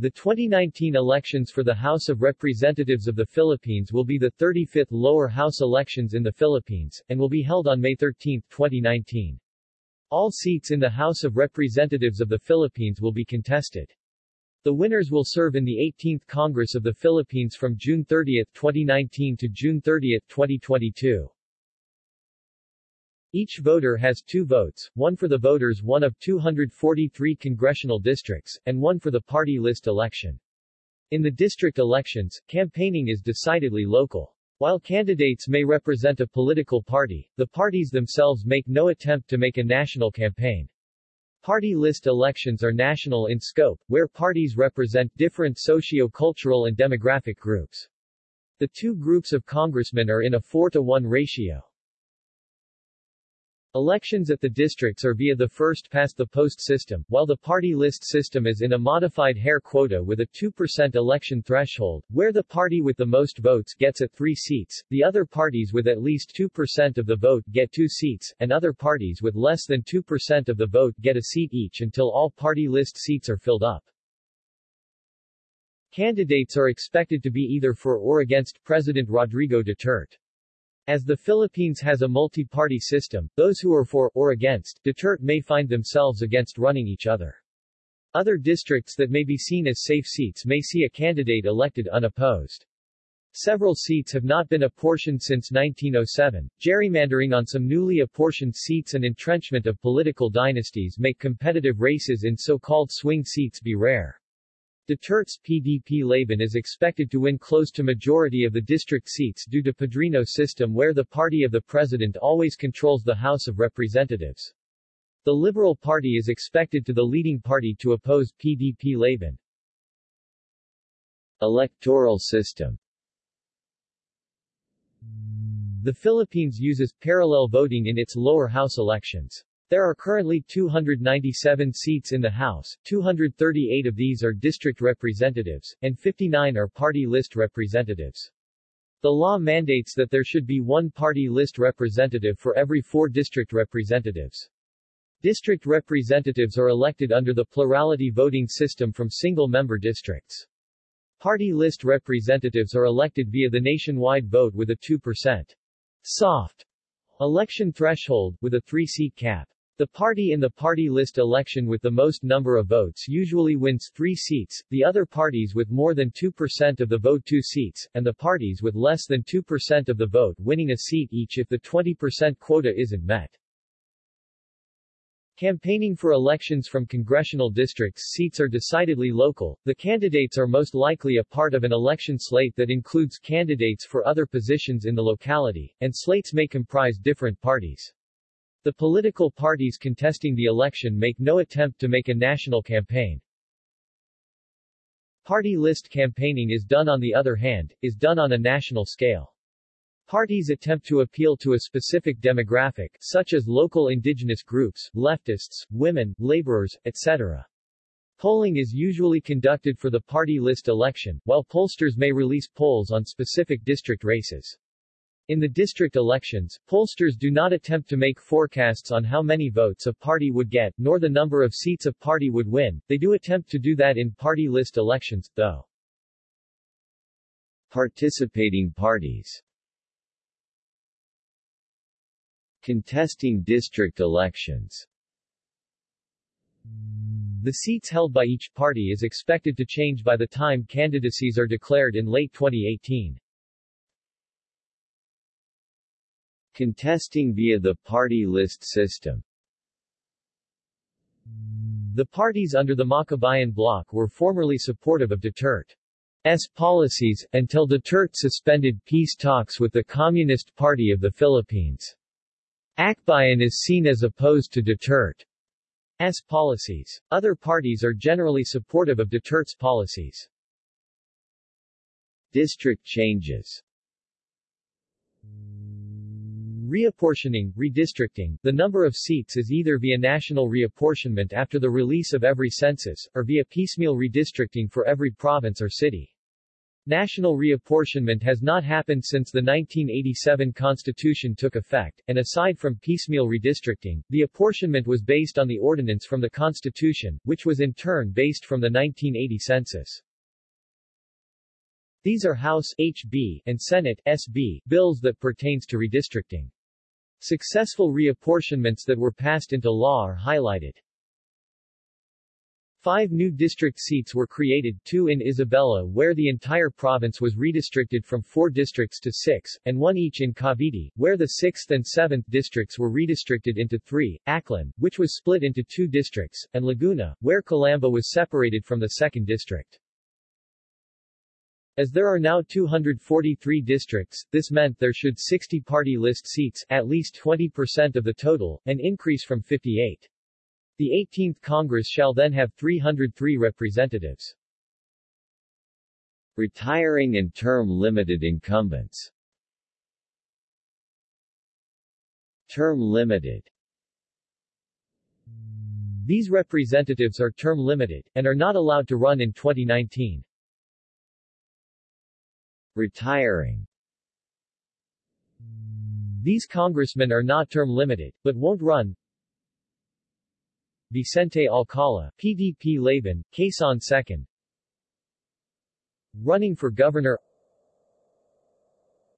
The 2019 elections for the House of Representatives of the Philippines will be the 35th lower house elections in the Philippines, and will be held on May 13, 2019. All seats in the House of Representatives of the Philippines will be contested. The winners will serve in the 18th Congress of the Philippines from June 30, 2019 to June 30, 2022. Each voter has two votes, one for the voters one of 243 congressional districts, and one for the party list election. In the district elections, campaigning is decidedly local. While candidates may represent a political party, the parties themselves make no attempt to make a national campaign. Party list elections are national in scope, where parties represent different socio-cultural and demographic groups. The two groups of congressmen are in a 4 to 1 ratio. Elections at the districts are via the first-past-the-post system, while the party list system is in a modified Hare quota with a 2% election threshold, where the party with the most votes gets at three seats, the other parties with at least 2% of the vote get two seats, and other parties with less than 2% of the vote get a seat each until all party list seats are filled up. Candidates are expected to be either for or against President Rodrigo Duterte. As the Philippines has a multi-party system, those who are for, or against, Duterte may find themselves against running each other. Other districts that may be seen as safe seats may see a candidate elected unopposed. Several seats have not been apportioned since 1907. Gerrymandering on some newly apportioned seats and entrenchment of political dynasties make competitive races in so-called swing seats be rare. Duterte's PDP-Laban is expected to win close to majority of the district seats due to Padrino system where the party of the president always controls the House of Representatives. The Liberal Party is expected to the leading party to oppose PDP-Laban. Electoral system The Philippines uses parallel voting in its lower house elections. There are currently 297 seats in the House, 238 of these are district representatives, and 59 are party list representatives. The law mandates that there should be one party list representative for every four district representatives. District representatives are elected under the plurality voting system from single-member districts. Party list representatives are elected via the nationwide vote with a 2% soft election threshold, with a three-seat cap. The party in the party list election with the most number of votes usually wins three seats, the other parties with more than 2% of the vote two seats, and the parties with less than 2% of the vote winning a seat each if the 20% quota isn't met. Campaigning for elections from congressional districts seats are decidedly local, the candidates are most likely a part of an election slate that includes candidates for other positions in the locality, and slates may comprise different parties. The political parties contesting the election make no attempt to make a national campaign. Party list campaigning is done on the other hand, is done on a national scale. Parties attempt to appeal to a specific demographic, such as local indigenous groups, leftists, women, laborers, etc. Polling is usually conducted for the party list election, while pollsters may release polls on specific district races. In the district elections, pollsters do not attempt to make forecasts on how many votes a party would get, nor the number of seats a party would win, they do attempt to do that in party list elections, though. Participating parties Contesting district elections The seats held by each party is expected to change by the time candidacies are declared in late 2018. Contesting via the party list system The parties under the Makabayan bloc were formerly supportive of Duterte's policies, until Duterte suspended peace talks with the Communist Party of the Philippines. Akbayan is seen as opposed to Duterte's policies. Other parties are generally supportive of Duterte's policies. District changes Reapportioning, redistricting, the number of seats is either via national reapportionment after the release of every census, or via piecemeal redistricting for every province or city. National reapportionment has not happened since the 1987 Constitution took effect, and aside from piecemeal redistricting, the apportionment was based on the ordinance from the Constitution, which was in turn based from the 1980 census. These are House HB and Senate SB bills that pertains to redistricting. Successful reapportionments that were passed into law are highlighted. Five new district seats were created, two in Isabela where the entire province was redistricted from four districts to six, and one each in Cavite, where the 6th and 7th districts were redistricted into three, Aklan, which was split into two districts, and Laguna, where Calamba was separated from the 2nd district. As there are now 243 districts, this meant there should 60 party list seats, at least 20% of the total, an increase from 58. The 18th Congress shall then have 303 representatives. Retiring and term-limited incumbents Term-limited These representatives are term-limited, and are not allowed to run in 2019. Retiring. These congressmen are not term-limited, but won't run, Vicente Alcala, PDP Laban, Quezon 2nd Running for Governor.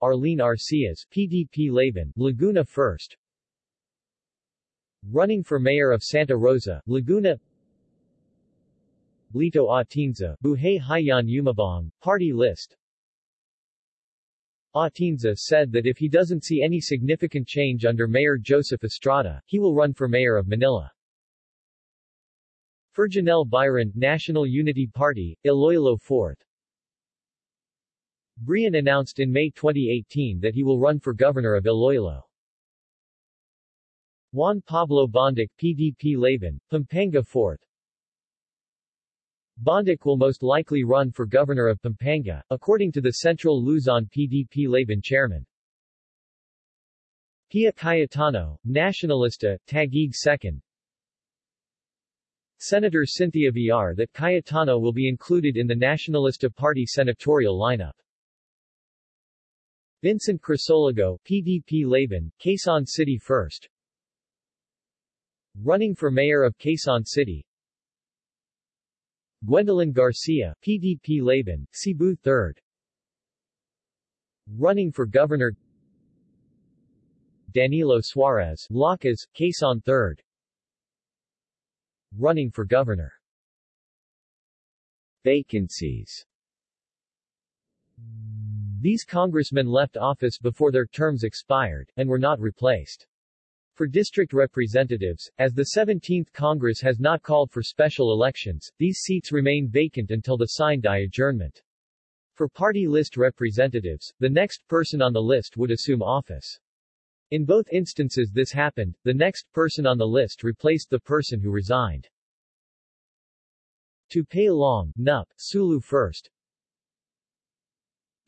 Arlene Arcillas, PDP Laban, Laguna 1st Running for Mayor of Santa Rosa, Laguna. Lito Atienza, Buhay Hayaan Yumabong, Party List Atienza said that if he doesn't see any significant change under Mayor Joseph Estrada, he will run for Mayor of Manila. Ferjenel Biron, National Unity Party, Iloilo 4th. Biron announced in May 2018 that he will run for governor of Iloilo. Juan Pablo Bondoc, PDP Laban, Pampanga 4th. Bondoc will most likely run for governor of Pampanga, according to the Central Luzon PDP Laban chairman. Pia Cayetano, Nacionalista, Taguig 2nd. Senator Cynthia Villar that Cayetano will be included in the Nacionalista Party senatorial lineup. Vincent Crisologo, PDP Laban, Quezon City First. Running for Mayor of Quezon City. Gwendolyn Garcia, PDP Laban, Cebu 3rd. Running for Governor Danilo Suarez, Lakas, Quezon 3rd running for governor. Vacancies These congressmen left office before their terms expired, and were not replaced. For district representatives, as the 17th Congress has not called for special elections, these seats remain vacant until the sine-die adjournment. For party list representatives, the next person on the list would assume office. In both instances this happened, the next person on the list replaced the person who resigned. Tupay Loong, Nup, Sulu First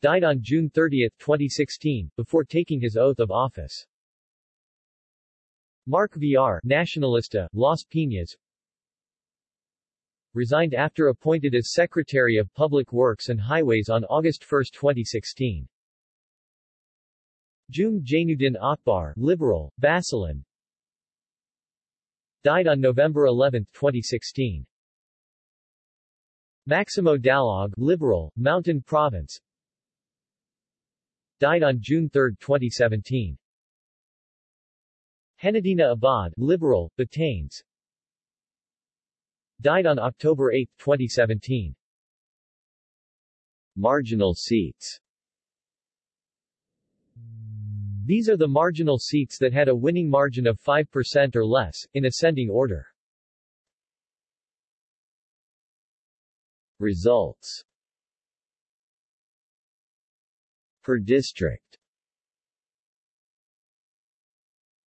died on June 30, 2016, before taking his oath of office. Mark Villar, Nacionalista, Las Piñas resigned after appointed as Secretary of Public Works and Highways on August 1, 2016. Jum Jainuddin Akbar, Liberal, Basilan, died on November 11, 2016. Maximo Dalog, Liberal, Mountain Province, died on June 3, 2017. Henedina Abad, Liberal, Batanes, died on October 8, 2017. Marginal seats these are the marginal seats that had a winning margin of 5% or less, in ascending order. Results Per district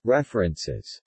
References